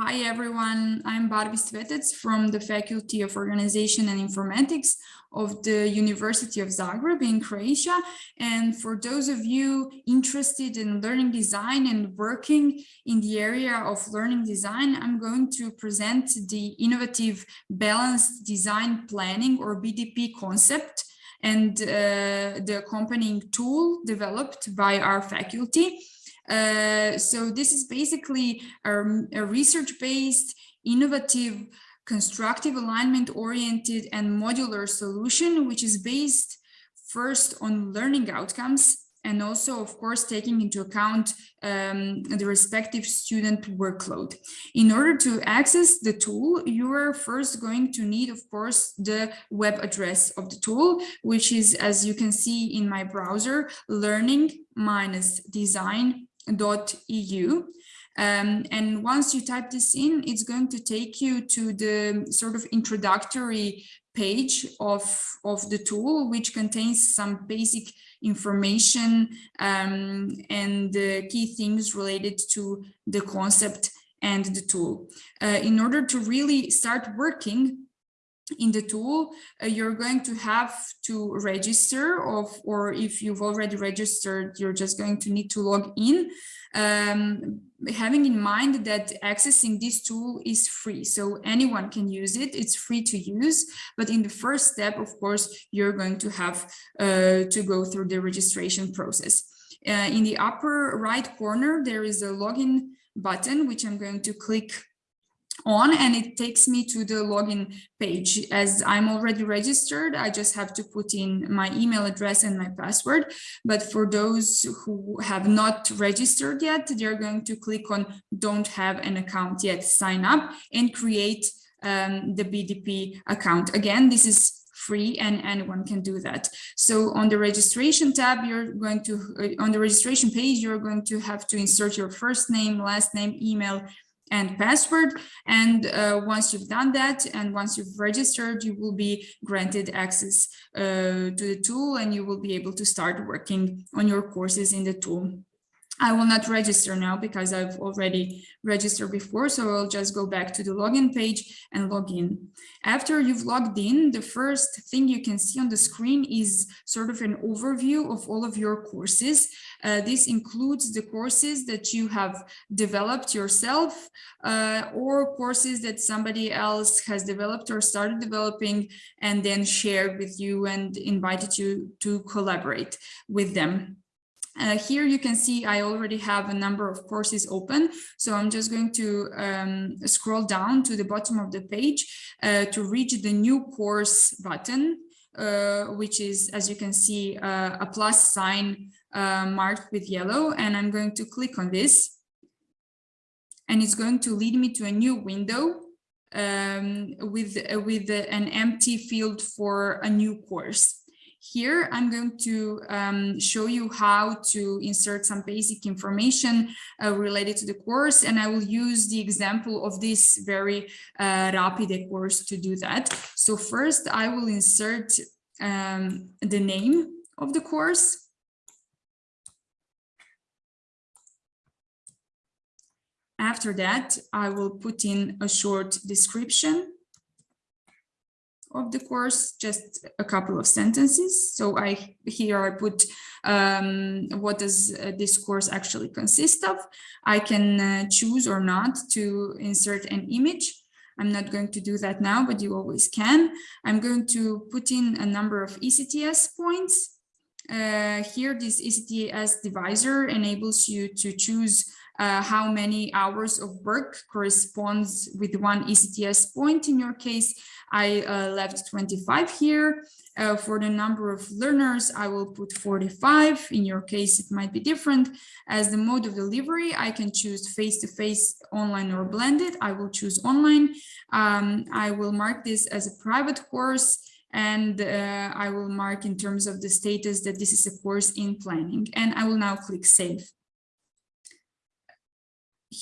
Hi everyone, I'm Barbi Svetec from the Faculty of Organization and Informatics of the University of Zagreb in Croatia. And for those of you interested in learning design and working in the area of learning design, I'm going to present the innovative balanced design planning or BDP concept and uh, the accompanying tool developed by our faculty. Uh, so this is basically a, a research-based, innovative, constructive alignment oriented and modular solution, which is based first on learning outcomes and also, of course, taking into account um, the respective student workload. In order to access the tool, you are first going to need, of course, the web address of the tool, which is, as you can see in my browser, learning-design.eu. Um, and once you type this in, it's going to take you to the sort of introductory page of, of the tool, which contains some basic information um, and uh, key things related to the concept and the tool. Uh, in order to really start working in the tool, uh, you're going to have to register of, or if you've already registered, you're just going to need to log in um, having in mind that accessing this tool is free. So anyone can use it, it's free to use. But in the first step, of course, you're going to have uh, to go through the registration process. Uh, in the upper right corner, there is a login button, which I'm going to click on and it takes me to the login page. As I'm already registered, I just have to put in my email address and my password. But for those who have not registered yet, they're going to click on don't have an account yet, sign up and create um, the BDP account. Again, this is free and anyone can do that. So on the registration tab, you're going to, uh, on the registration page, you're going to have to insert your first name, last name, email, and password. And uh, once you've done that and once you've registered, you will be granted access uh, to the tool and you will be able to start working on your courses in the tool. I will not register now because I've already registered before, so I'll just go back to the login page and log in. After you've logged in, the first thing you can see on the screen is sort of an overview of all of your courses. Uh, this includes the courses that you have developed yourself uh, or courses that somebody else has developed or started developing and then shared with you and invited you to collaborate with them. Uh, here you can see I already have a number of courses open, so I'm just going to um, scroll down to the bottom of the page uh, to reach the new course button, uh, which is, as you can see, uh, a plus sign uh, marked with yellow, and I'm going to click on this. And it's going to lead me to a new window um, with, with an empty field for a new course. Here, I'm going to um, show you how to insert some basic information uh, related to the course, and I will use the example of this very uh, rapid course to do that. So first, I will insert um, the name of the course. After that, I will put in a short description of the course, just a couple of sentences. So I here I put um, what does uh, this course actually consist of. I can uh, choose or not to insert an image. I'm not going to do that now, but you always can. I'm going to put in a number of ECTS points. Uh, here, this ECTS divisor enables you to choose uh, how many hours of work corresponds with one ECTS point. In your case, I uh, left 25 here. Uh, for the number of learners, I will put 45. In your case, it might be different. As the mode of delivery, I can choose face-to-face, -face, online or blended. I will choose online. Um, I will mark this as a private course and uh, I will mark in terms of the status that this is a course in planning and I will now click save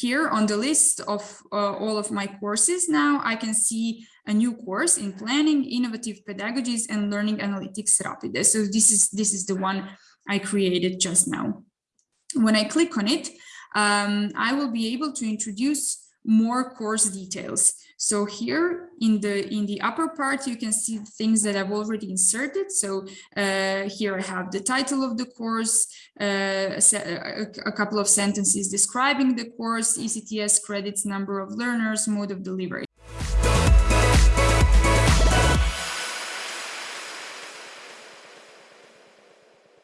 here on the list of uh, all of my courses now, I can see a new course in planning, innovative pedagogies and learning analytics rapide. So this is, this is the one I created just now. When I click on it, um, I will be able to introduce more course details. So here in the in the upper part, you can see things that I've already inserted. So uh, here I have the title of the course, uh, a, a, couple of sentences describing the course, ECTS credits, number of learners, mode of delivery.